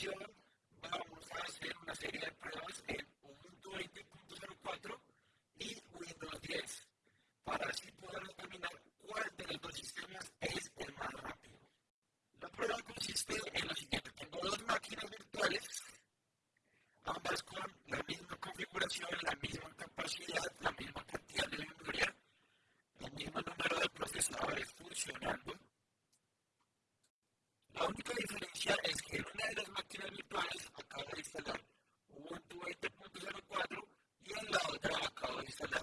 ocasión vamos a hacer una serie de pruebas en utilizar la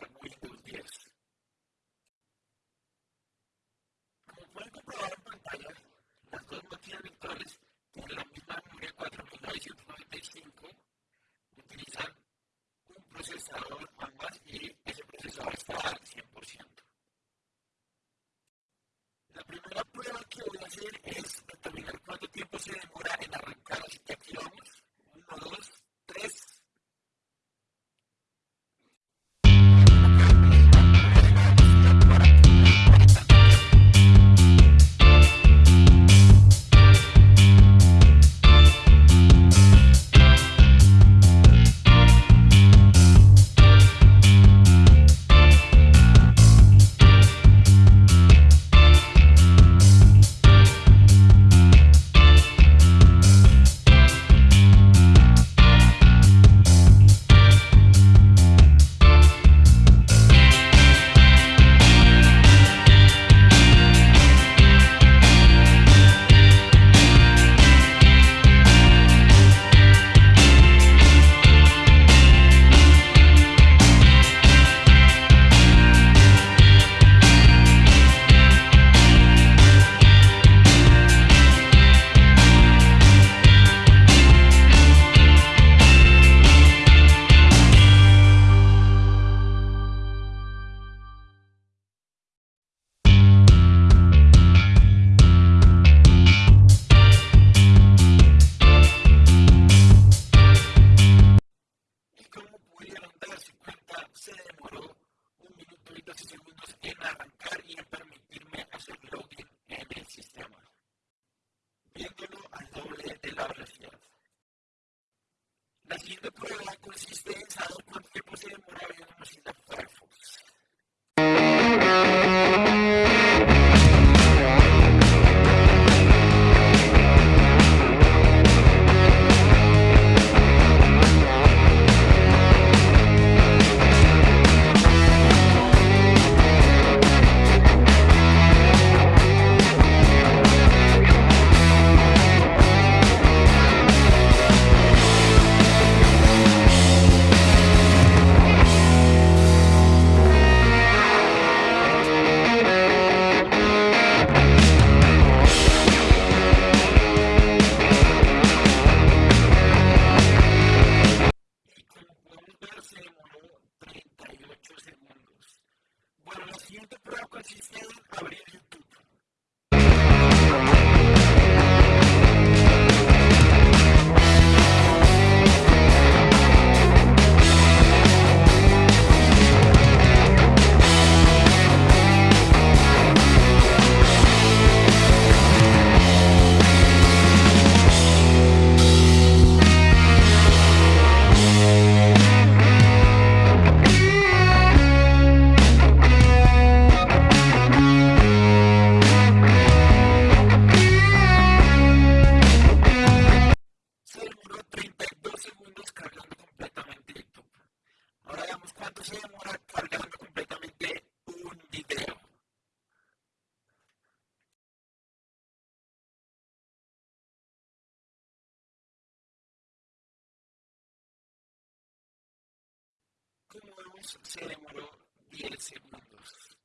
se demoró 10 segundos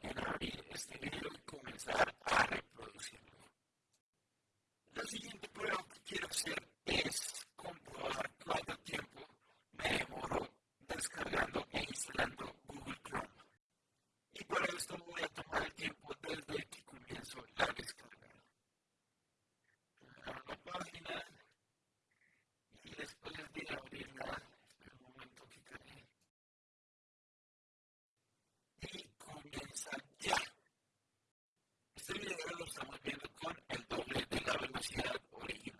en abrir este video y comenzar a reproducirlo. La siguiente prueba que quiero hacer es comprobar cuánto tiempo me demoró descargando e instalando Google Chrome. Y para esto voy a tomar el tiempo desde que comienzo la descarga. Abro la página y después de abrirla Este video lo estamos viendo con el doble de la velocidad original.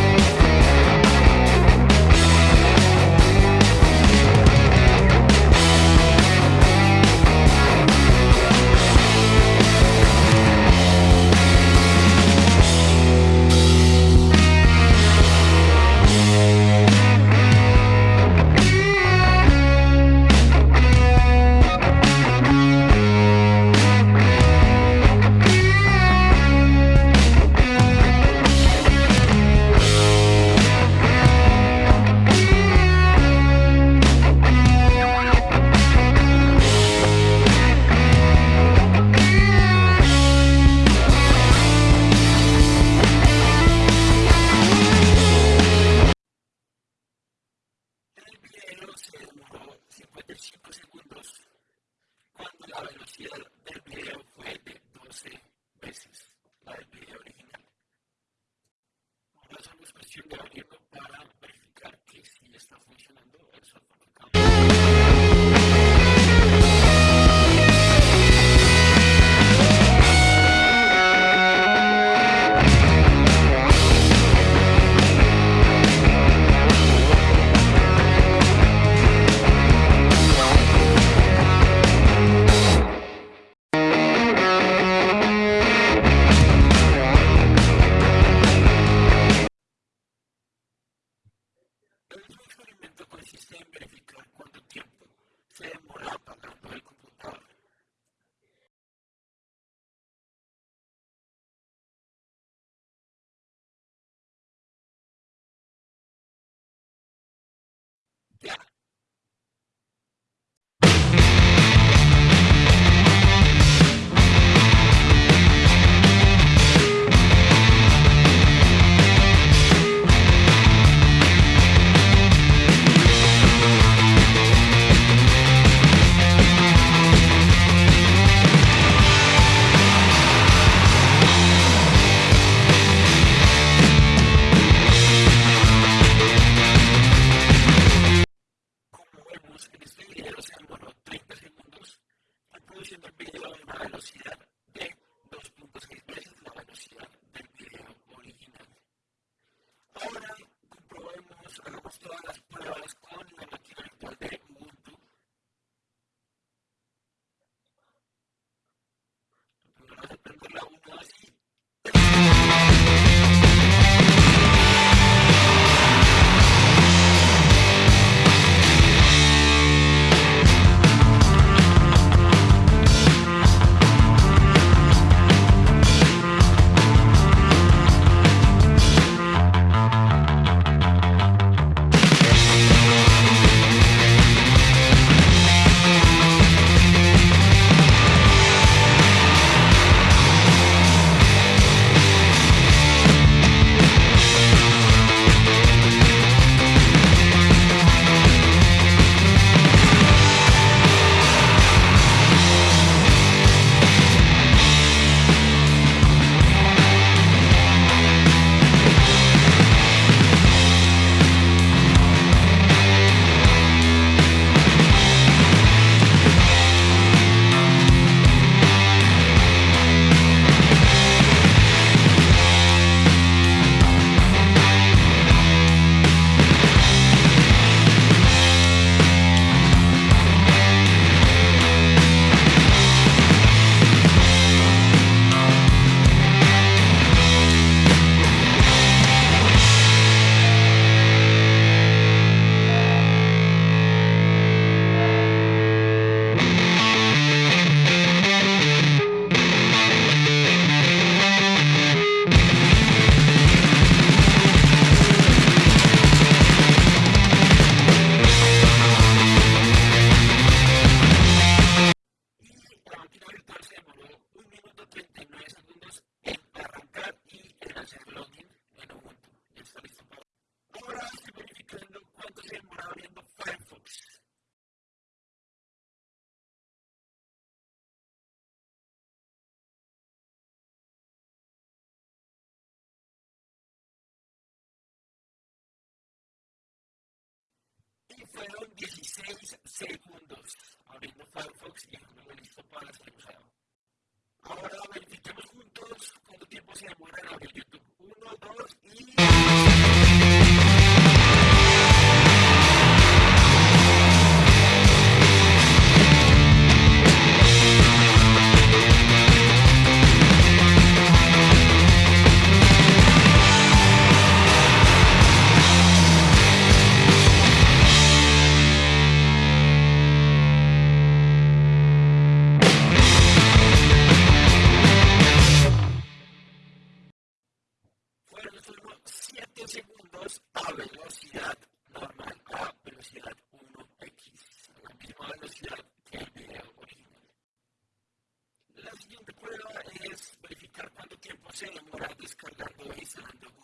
fueron 16 segundos abriendo Firefox y dejándolo listo para ser usado. Ahora verifiquemos juntos cuánto tiempo se demora en abrir YouTube. 1, 2 y... Thank you.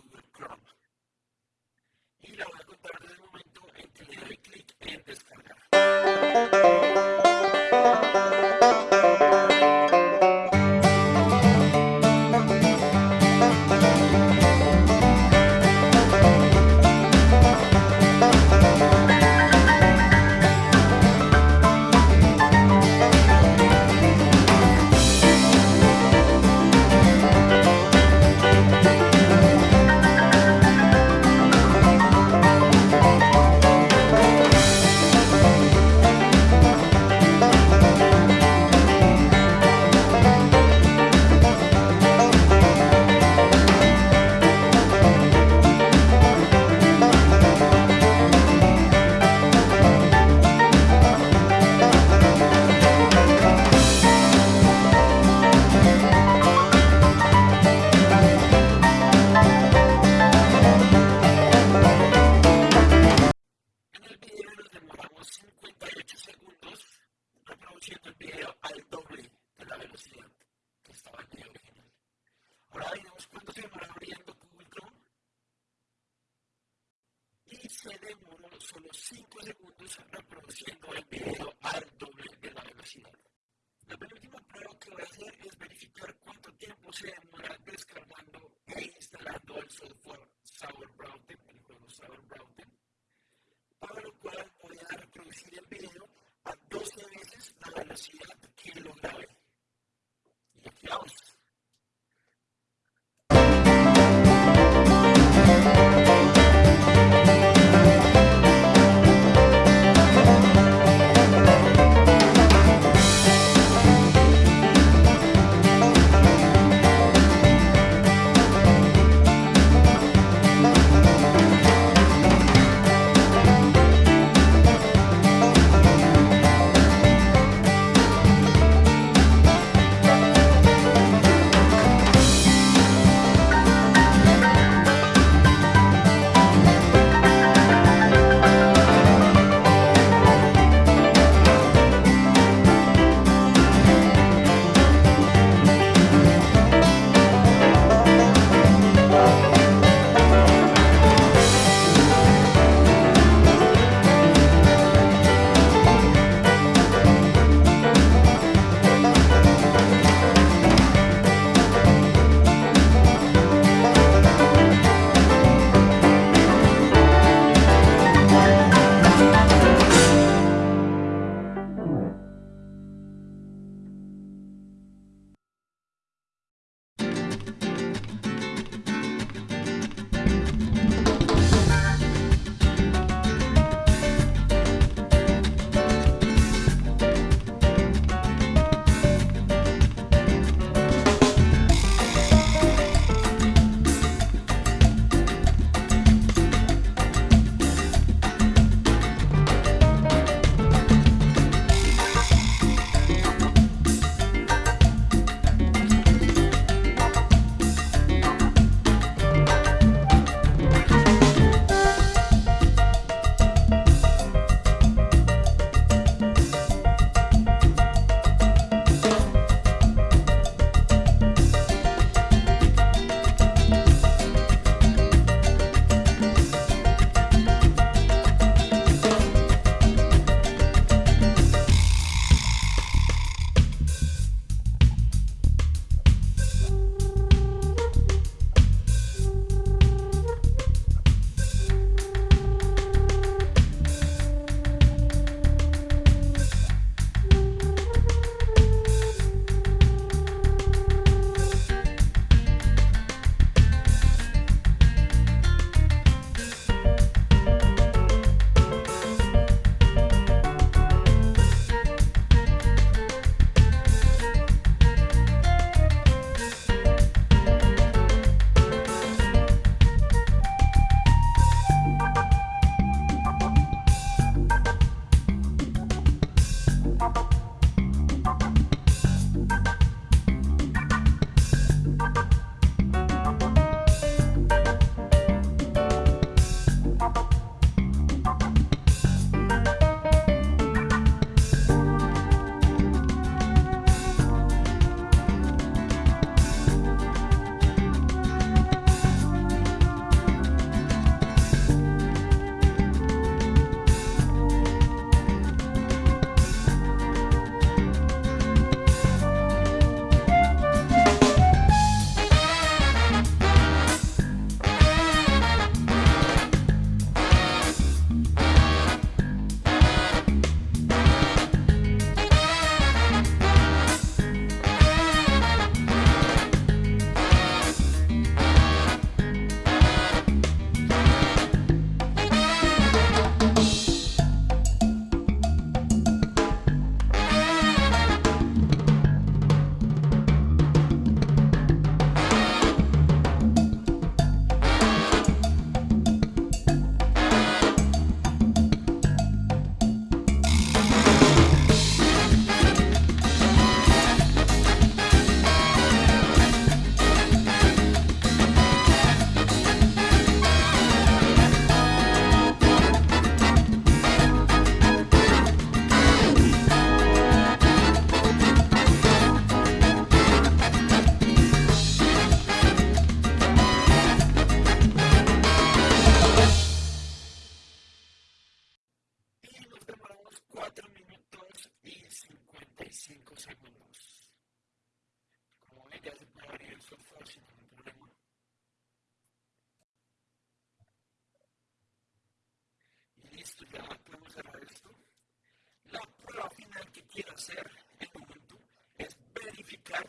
hacer en Ubuntu es verificar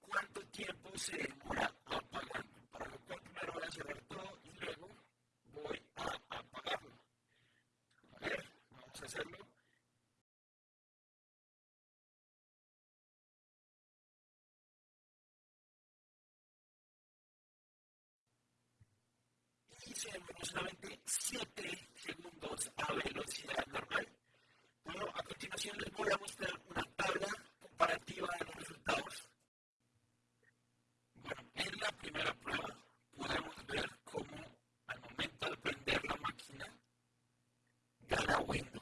cuánto tiempo se demora apagando. Para lo cual primero voy a cerrar todo y luego voy a apagarlo. A ver, vamos a hacerlo. Y se demoró solamente 7 going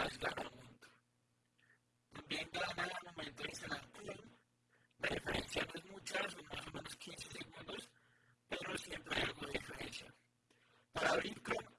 falta al mundo. También Galana en el momento la acción, la diferencia no es mucha, son más o menos 15 segundos, pero siempre hay algo de diferencia. Para abrir Chrome,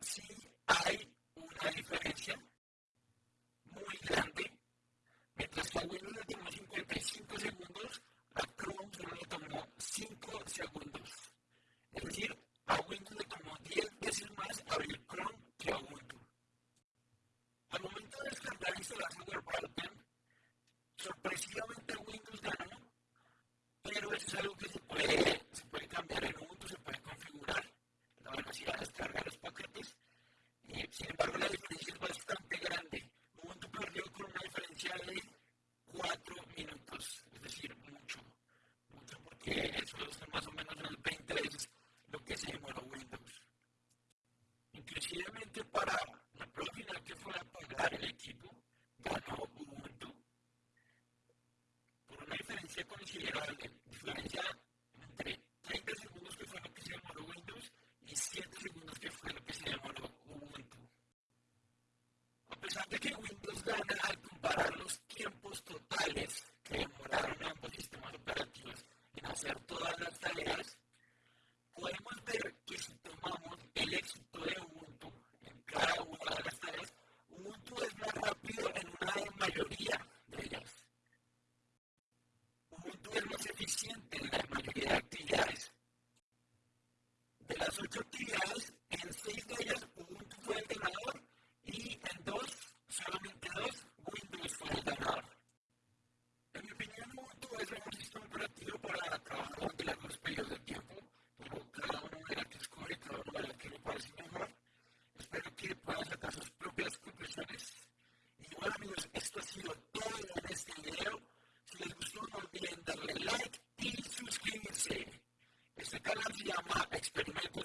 It's been